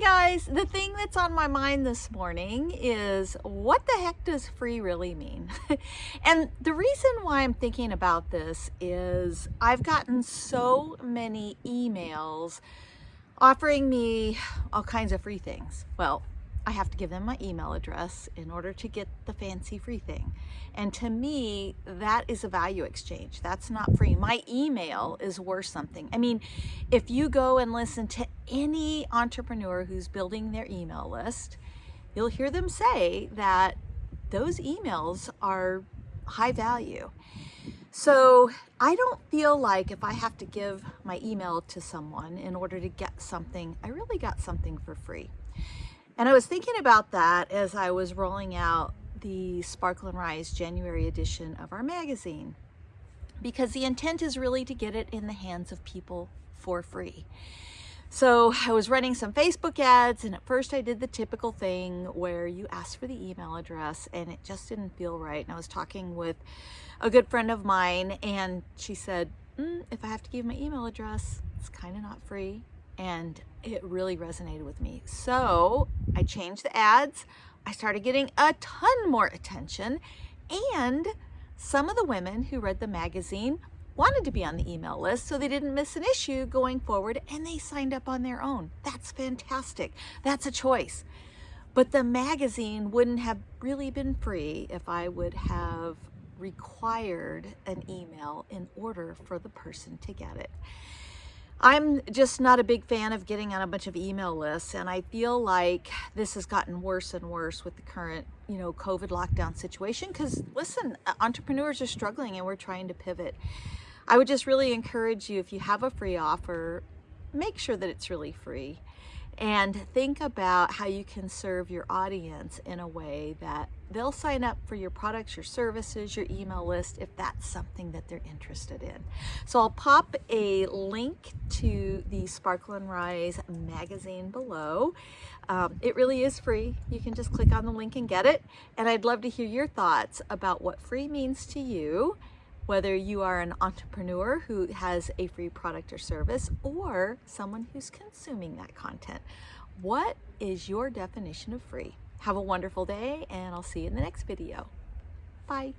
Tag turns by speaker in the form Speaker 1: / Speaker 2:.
Speaker 1: guys, the thing that's on my mind this morning is what the heck does free really mean? and the reason why I'm thinking about this is I've gotten so many emails offering me all kinds of free things. Well, I have to give them my email address in order to get the fancy free thing. And to me, that is a value exchange. That's not free. My email is worth something. I mean, if you go and listen to any entrepreneur who's building their email list, you'll hear them say that those emails are high value. So I don't feel like if I have to give my email to someone in order to get something, I really got something for free. And I was thinking about that as I was rolling out the Sparkle and Rise January edition of our magazine because the intent is really to get it in the hands of people for free. So I was running some Facebook ads and at first I did the typical thing where you ask for the email address and it just didn't feel right. And I was talking with a good friend of mine and she said, mm, if I have to give my email address, it's kind of not free and it really resonated with me. So I changed the ads. I started getting a ton more attention and some of the women who read the magazine wanted to be on the email list so they didn't miss an issue going forward and they signed up on their own. That's fantastic. That's a choice. But the magazine wouldn't have really been free if I would have required an email in order for the person to get it. I'm just not a big fan of getting on a bunch of email lists and I feel like this has gotten worse and worse with the current, you know, COVID lockdown situation because listen, uh, entrepreneurs are struggling and we're trying to pivot. I would just really encourage you if you have a free offer, make sure that it's really free and think about how you can serve your audience in a way that they'll sign up for your products, your services, your email list if that's something that they're interested in. So I'll pop a link to the Sparkle and Rise magazine below. Um, it really is free. You can just click on the link and get it. And I'd love to hear your thoughts about what free means to you whether you are an entrepreneur who has a free product or service or someone who's consuming that content. What is your definition of free? Have a wonderful day and I'll see you in the next video. Bye.